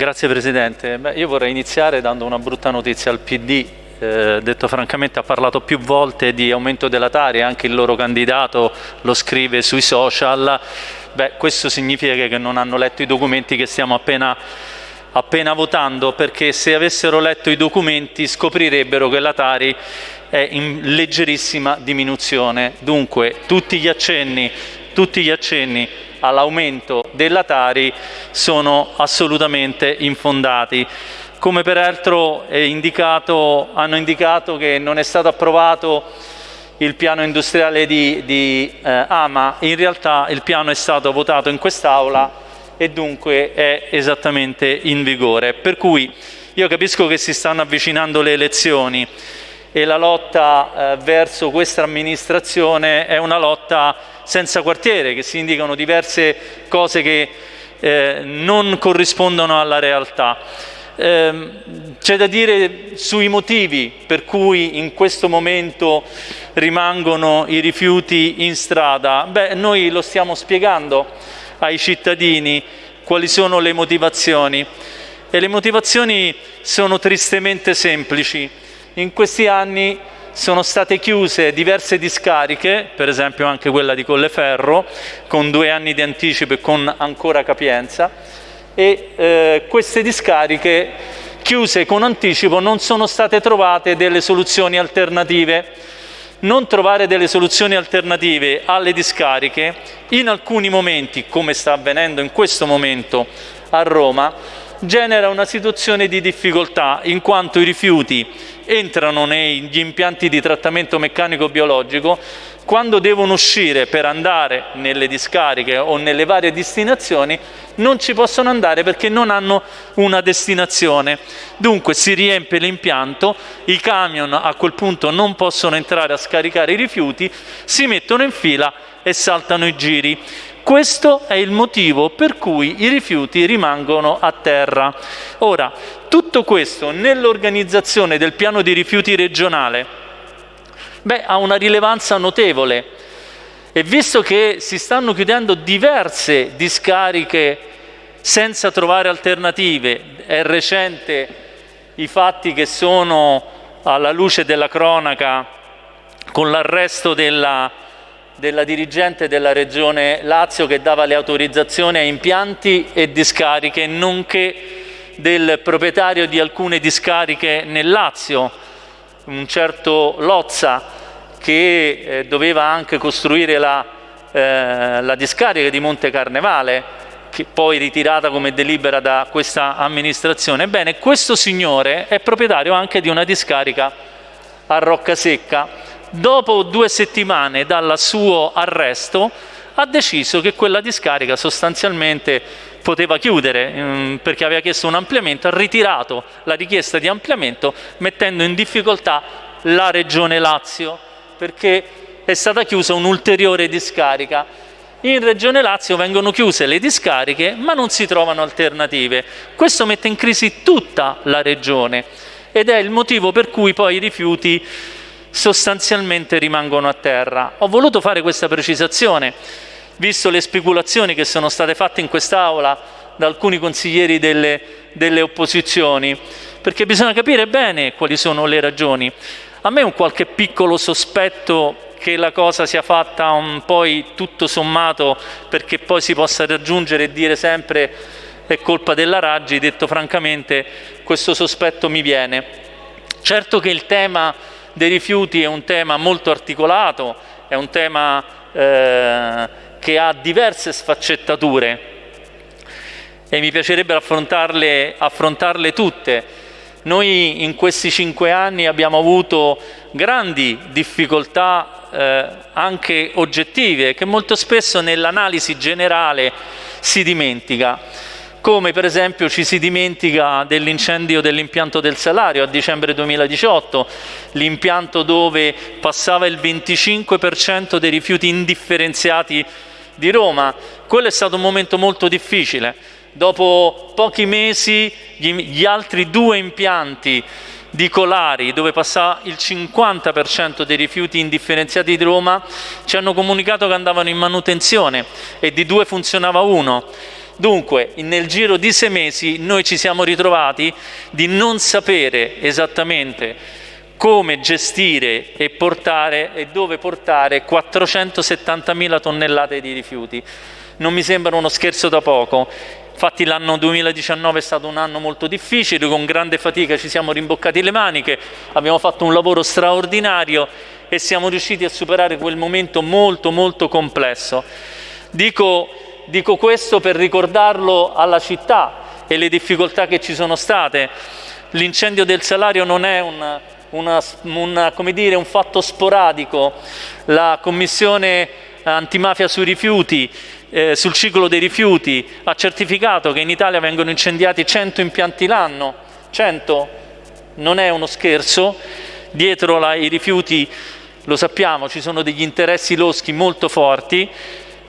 Grazie Presidente. Beh, io vorrei iniziare dando una brutta notizia al PD. Eh, detto francamente ha parlato più volte di aumento della Tari, anche il loro candidato lo scrive sui social. Beh, questo significa che non hanno letto i documenti che stiamo appena appena votando perché se avessero letto i documenti scoprirebbero che la Tari è in leggerissima diminuzione. Dunque tutti gli accenni, tutti gli accenni all'aumento della Tari sono assolutamente infondati. Come peraltro indicato, hanno indicato che non è stato approvato il piano industriale di, di eh, Ama, in realtà il piano è stato votato in quest'Aula e dunque è esattamente in vigore. Per cui io capisco che si stanno avvicinando le elezioni e la lotta eh, verso questa amministrazione è una lotta senza quartiere, che si indicano diverse cose che eh, non corrispondono alla realtà. Eh, C'è da dire sui motivi per cui in questo momento rimangono i rifiuti in strada. Beh, noi lo stiamo spiegando ai cittadini quali sono le motivazioni e le motivazioni sono tristemente semplici. In questi anni sono state chiuse diverse discariche, per esempio anche quella di Colleferro, con due anni di anticipo e con ancora capienza, e eh, queste discariche chiuse con anticipo non sono state trovate delle soluzioni alternative. Non trovare delle soluzioni alternative alle discariche in alcuni momenti, come sta avvenendo in questo momento a Roma, genera una situazione di difficoltà in quanto i rifiuti entrano negli impianti di trattamento meccanico-biologico quando devono uscire per andare nelle discariche o nelle varie destinazioni non ci possono andare perché non hanno una destinazione. Dunque si riempie l'impianto, i camion a quel punto non possono entrare a scaricare i rifiuti, si mettono in fila e saltano i giri. Questo è il motivo per cui i rifiuti rimangono a terra. Ora, tutto questo nell'organizzazione del piano di rifiuti regionale Beh, ha una rilevanza notevole e visto che si stanno chiudendo diverse discariche senza trovare alternative, è recente i fatti che sono alla luce della cronaca con l'arresto della, della dirigente della regione Lazio che dava le autorizzazioni a impianti e discariche, nonché del proprietario di alcune discariche nel Lazio, un certo Lozza che eh, doveva anche costruire la, eh, la discarica di Monte Carnevale che poi ritirata come delibera da questa amministrazione. Ebbene, questo signore è proprietario anche di una discarica a Roccasecca. Dopo due settimane dal suo arresto ha deciso che quella discarica sostanzialmente poteva chiudere ehm, perché aveva chiesto un ampliamento, ha ritirato la richiesta di ampliamento mettendo in difficoltà la Regione Lazio perché è stata chiusa un'ulteriore discarica. In Regione Lazio vengono chiuse le discariche ma non si trovano alternative. Questo mette in crisi tutta la Regione ed è il motivo per cui poi i rifiuti sostanzialmente rimangono a terra. Ho voluto fare questa precisazione visto le speculazioni che sono state fatte in quest'Aula da alcuni consiglieri delle, delle opposizioni, perché bisogna capire bene quali sono le ragioni. A me un qualche piccolo sospetto che la cosa sia fatta un poi tutto sommato perché poi si possa raggiungere e dire sempre è colpa della Raggi, detto francamente questo sospetto mi viene. Certo che il tema dei rifiuti è un tema molto articolato, è un tema eh, che ha diverse sfaccettature e mi piacerebbe affrontarle, affrontarle tutte. Noi in questi cinque anni abbiamo avuto grandi difficoltà eh, anche oggettive che molto spesso nell'analisi generale si dimentica come per esempio ci si dimentica dell'incendio dell'impianto del Salario a dicembre 2018, l'impianto dove passava il 25% dei rifiuti indifferenziati di Roma. Quello è stato un momento molto difficile. Dopo pochi mesi gli altri due impianti di Colari, dove passava il 50% dei rifiuti indifferenziati di Roma, ci hanno comunicato che andavano in manutenzione e di due funzionava uno. Dunque, nel giro di sei mesi noi ci siamo ritrovati di non sapere esattamente come gestire e portare e dove portare 470.000 tonnellate di rifiuti. Non mi sembra uno scherzo da poco. Infatti l'anno 2019 è stato un anno molto difficile, con grande fatica ci siamo rimboccati le maniche, abbiamo fatto un lavoro straordinario e siamo riusciti a superare quel momento molto molto complesso. Dico Dico questo per ricordarlo alla città e le difficoltà che ci sono state. L'incendio del salario non è una, una, una, dire, un fatto sporadico. La Commissione antimafia sui rifiuti, eh, sul ciclo dei rifiuti, ha certificato che in Italia vengono incendiati 100 impianti l'anno. 100 non è uno scherzo. Dietro i rifiuti, lo sappiamo, ci sono degli interessi loschi molto forti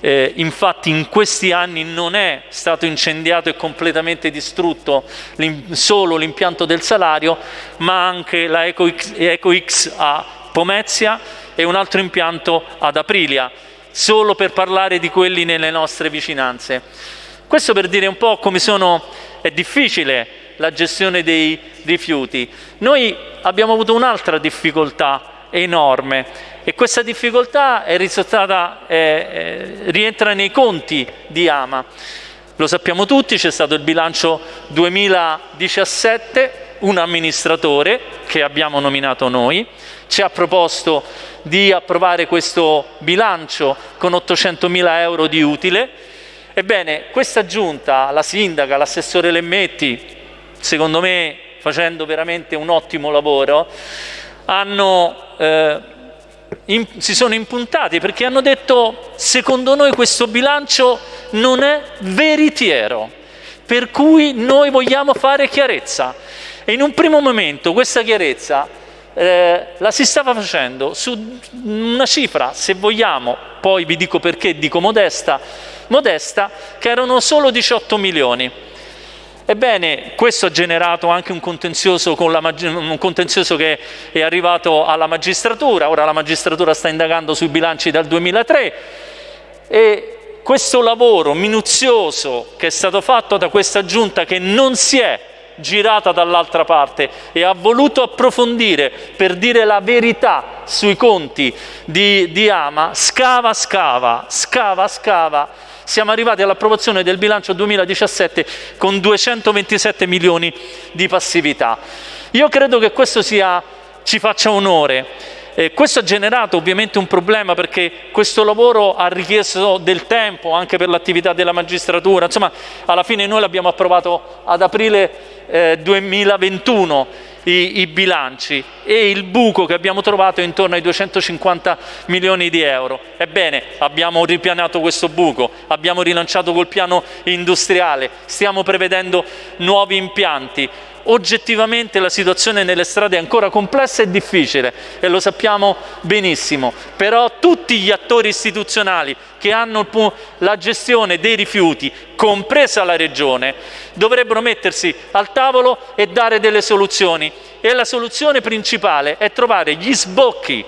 eh, infatti in questi anni non è stato incendiato e completamente distrutto solo l'impianto del salario, ma anche la EcoX, EcoX a Pomezia e un altro impianto ad Aprilia, solo per parlare di quelli nelle nostre vicinanze. Questo per dire un po' come sono, è difficile la gestione dei rifiuti. Noi abbiamo avuto un'altra difficoltà enorme e questa difficoltà è risultata, eh, eh, rientra nei conti di Ama. Lo sappiamo tutti, c'è stato il bilancio 2017, un amministratore che abbiamo nominato noi, ci ha proposto di approvare questo bilancio con 800 mila euro di utile. Ebbene, questa giunta, la sindaca, l'assessore Lemmetti, secondo me facendo veramente un ottimo lavoro, hanno, eh, in, si sono impuntati perché hanno detto secondo noi questo bilancio non è veritiero, per cui noi vogliamo fare chiarezza. E in un primo momento questa chiarezza eh, la si stava facendo su una cifra, se vogliamo, poi vi dico perché dico modesta, modesta, che erano solo 18 milioni. Ebbene, questo ha generato anche un contenzioso, un contenzioso, che è arrivato alla magistratura, ora la magistratura sta indagando sui bilanci dal 2003 e questo lavoro minuzioso che è stato fatto da questa giunta che non si è girata dall'altra parte e ha voluto approfondire per dire la verità sui conti di, di Ama, scava, scava, scava, scava, siamo arrivati all'approvazione del bilancio 2017 con 227 milioni di passività. Io credo che questo sia, ci faccia onore. Eh, questo ha generato ovviamente un problema perché questo lavoro ha richiesto del tempo anche per l'attività della magistratura, insomma alla fine noi l'abbiamo approvato ad aprile eh, 2021 i, i, bilanci e il buco che abbiamo trovato è intorno ai 250 milioni di euro. Ebbene, abbiamo ripianato questo buco, abbiamo rilanciato col piano industriale, stiamo prevedendo nuovi impianti, oggettivamente la situazione nelle strade è ancora complessa e difficile e lo sappiamo benissimo, però tutti gli attori istituzionali che hanno la gestione dei rifiuti, compresa la Regione, dovrebbero mettersi al tavolo e dare delle soluzioni. E la soluzione principale è trovare gli sbocchi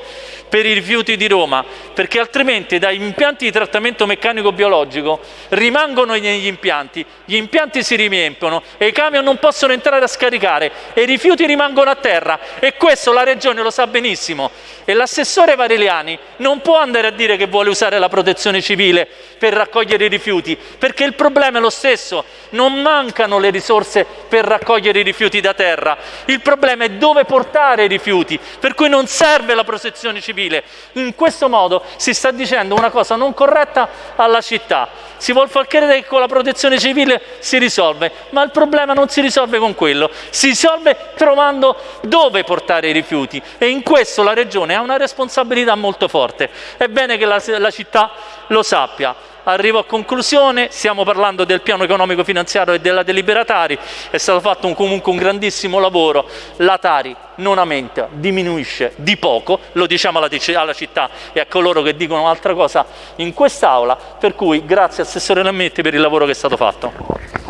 per i rifiuti di Roma, perché altrimenti dagli impianti di trattamento meccanico-biologico rimangono negli impianti, gli impianti si riempiono e i camion non possono entrare a scaricare e i rifiuti rimangono a terra e questo la Regione lo sa benissimo. E l'assessore Vareliani non può andare a dire che vuole usare la protezione civile per raccogliere i rifiuti, perché il problema è lo stesso, non mancano le risorse per raccogliere i rifiuti da terra, il problema è dove portare i rifiuti, per cui non serve la protezione civile civile. In questo modo si sta dicendo una cosa non corretta alla città. Si vuol far credere che con la protezione civile si risolve, ma il problema non si risolve con quello, si risolve trovando dove portare i rifiuti e in questo la Regione ha una responsabilità molto forte. È bene che la, la città lo sappia arrivo a conclusione, stiamo parlando del piano economico finanziario e della deliberatari, è stato fatto un, comunque un grandissimo lavoro, la Tari non aumenta, diminuisce di poco, lo diciamo alla, alla città e a coloro che dicono altra cosa in quest'Aula, per cui grazie Assessore Lammetti per il lavoro che è stato fatto.